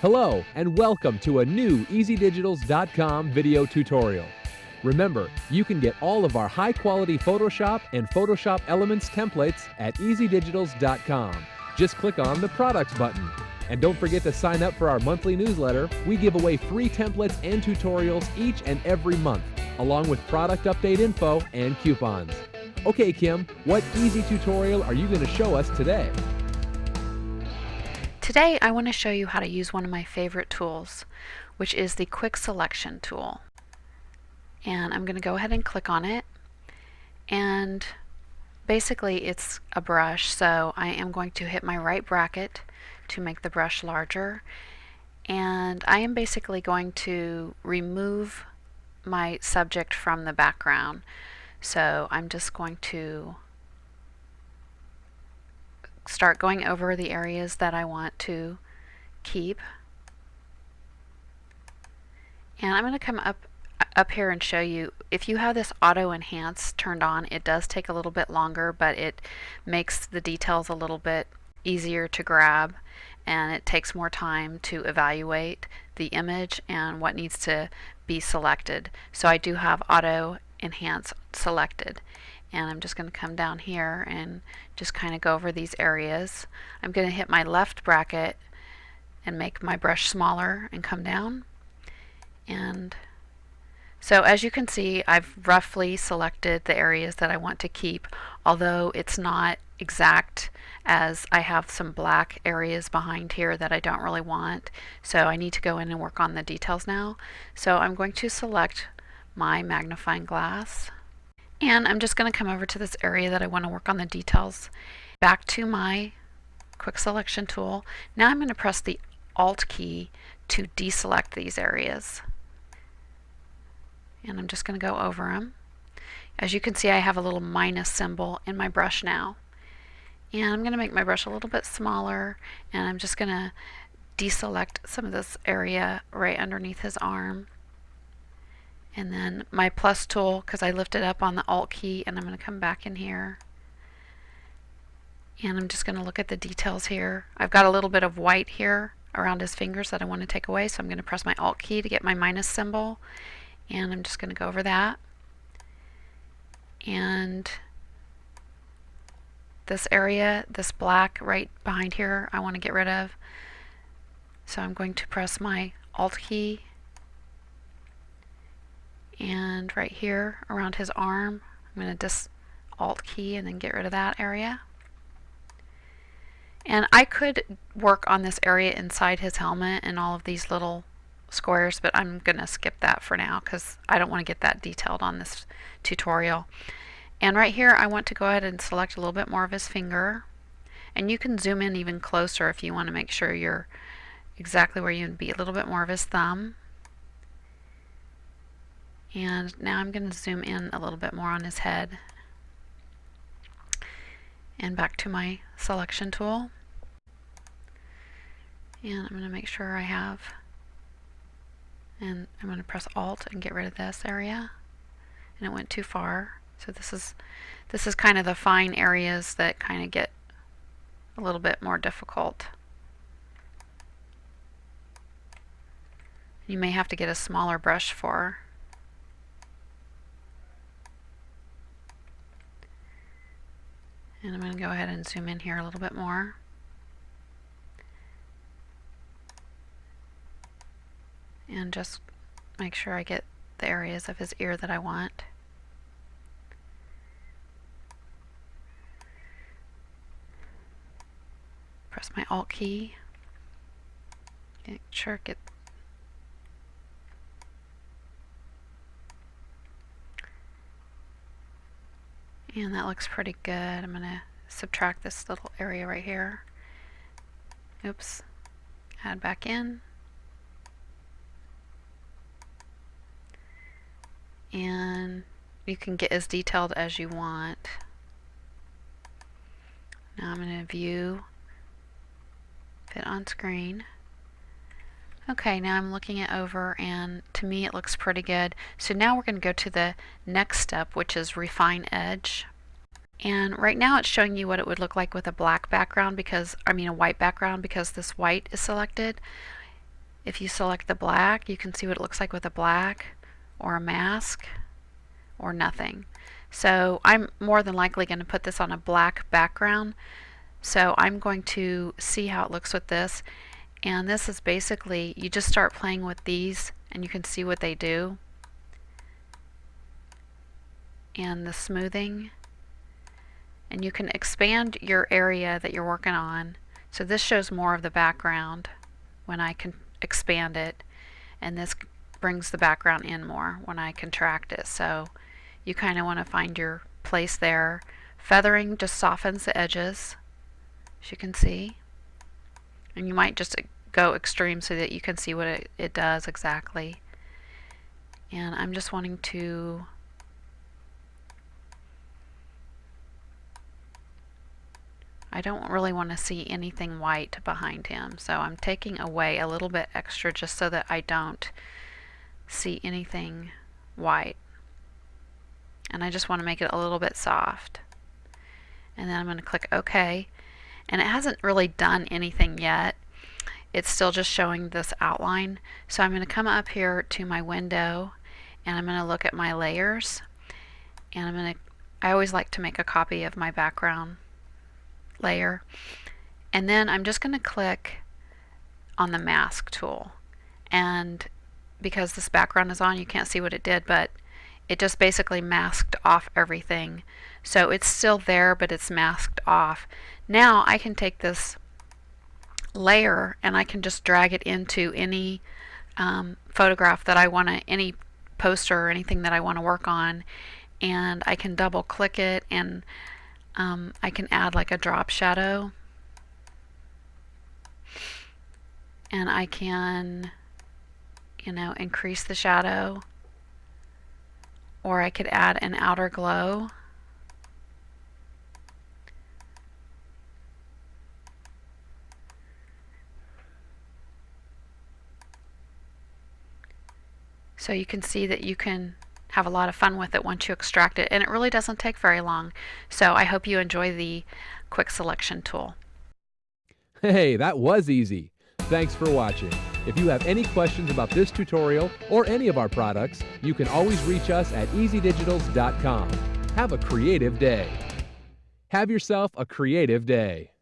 Hello and welcome to a new EasyDigitals.com video tutorial. Remember, you can get all of our high quality Photoshop and Photoshop Elements templates at EasyDigitals.com. Just click on the Products button. And don't forget to sign up for our monthly newsletter. We give away free templates and tutorials each and every month, along with product update info and coupons. Okay, Kim, what easy tutorial are you going to show us today? Today I want to show you how to use one of my favorite tools, which is the Quick Selection tool. And I'm going to go ahead and click on it. And basically it's a brush, so I am going to hit my right bracket to make the brush larger. And I am basically going to remove my subject from the background. So I'm just going to start going over the areas that I want to keep. And I'm going to come up up here and show you if you have this auto enhance turned on it does take a little bit longer but it makes the details a little bit easier to grab and it takes more time to evaluate the image and what needs to be selected so I do have auto enhance selected and I'm just going to come down here and just kind of go over these areas. I'm going to hit my left bracket and make my brush smaller and come down. And so as you can see I've roughly selected the areas that I want to keep although it's not exact as I have some black areas behind here that I don't really want. So I need to go in and work on the details now. So I'm going to select my magnifying glass and I'm just going to come over to this area that I want to work on the details. Back to my quick selection tool. Now I'm going to press the Alt key to deselect these areas. And I'm just going to go over them. As you can see I have a little minus symbol in my brush now. And I'm going to make my brush a little bit smaller and I'm just going to deselect some of this area right underneath his arm and then my plus tool because I lifted up on the alt key and I'm going to come back in here. And I'm just going to look at the details here. I've got a little bit of white here around his fingers that I want to take away so I'm going to press my alt key to get my minus symbol. And I'm just going to go over that. And this area, this black right behind here I want to get rid of. So I'm going to press my alt key and right here around his arm I'm going to just alt key and then get rid of that area. And I could work on this area inside his helmet and all of these little squares but I'm gonna skip that for now because I don't want to get that detailed on this tutorial. And right here I want to go ahead and select a little bit more of his finger. And you can zoom in even closer if you want to make sure you're exactly where you'd be a little bit more of his thumb and now I'm going to zoom in a little bit more on his head. And back to my selection tool. And I'm going to make sure I have, and I'm going to press Alt and get rid of this area. And it went too far. So this is, this is kind of the fine areas that kind of get a little bit more difficult. You may have to get a smaller brush for And I'm going to go ahead and zoom in here a little bit more. And just make sure I get the areas of his ear that I want. Press my Alt key. Make sure it And that looks pretty good. I'm going to subtract this little area right here. Oops. Add back in. And you can get as detailed as you want. Now I'm going to view, fit on screen. Okay, now I'm looking it over and to me it looks pretty good. So now we're going to go to the next step, which is refine edge. And right now it's showing you what it would look like with a black background because, I mean a white background because this white is selected. If you select the black, you can see what it looks like with a black or a mask or nothing. So I'm more than likely going to put this on a black background. So I'm going to see how it looks with this. And this is basically, you just start playing with these and you can see what they do. And the smoothing. And you can expand your area that you're working on. So this shows more of the background when I can expand it. And this brings the background in more when I contract it. So you kind of want to find your place there. Feathering just softens the edges, as you can see. And you might just uh, go extreme so that you can see what it, it does exactly. And I'm just wanting to I don't really want to see anything white behind him so I'm taking away a little bit extra just so that I don't see anything white. And I just want to make it a little bit soft. And then I'm going to click OK and it hasn't really done anything yet. It's still just showing this outline. So I'm going to come up here to my window and I'm going to look at my layers and I'm going to I always like to make a copy of my background layer. And then I'm just going to click on the mask tool. And because this background is on you can't see what it did but it just basically masked off everything so it's still there but it's masked off. Now I can take this layer and I can just drag it into any um, photograph that I want to any poster or anything that I want to work on. And I can double click it and um, I can add like a drop shadow. And I can you know increase the shadow. Or I could add an outer glow So you can see that you can have a lot of fun with it once you extract it and it really doesn't take very long. So I hope you enjoy the quick selection tool. Hey, that was easy. Thanks for watching. If you have any questions about this tutorial or any of our products, you can always reach us at easydigitals.com. Have a creative day. Have yourself a creative day.